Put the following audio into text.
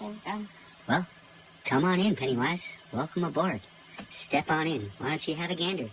Um, well, come on in, Pennywise. Welcome aboard. Step on in. Why don't you have a gander?